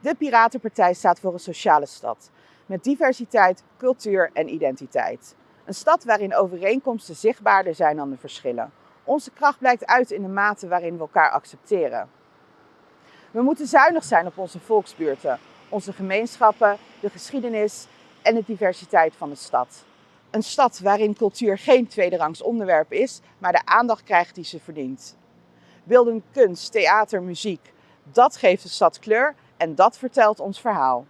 De Piratenpartij staat voor een sociale stad. Met diversiteit, cultuur en identiteit. Een stad waarin overeenkomsten zichtbaarder zijn dan de verschillen. Onze kracht blijkt uit in de mate waarin we elkaar accepteren. We moeten zuinig zijn op onze volksbuurten, onze gemeenschappen, de geschiedenis en de diversiteit van de stad. Een stad waarin cultuur geen tweederangs onderwerp is, maar de aandacht krijgt die ze verdient. Beeldende kunst, theater, muziek, dat geeft de stad kleur en dat vertelt ons verhaal.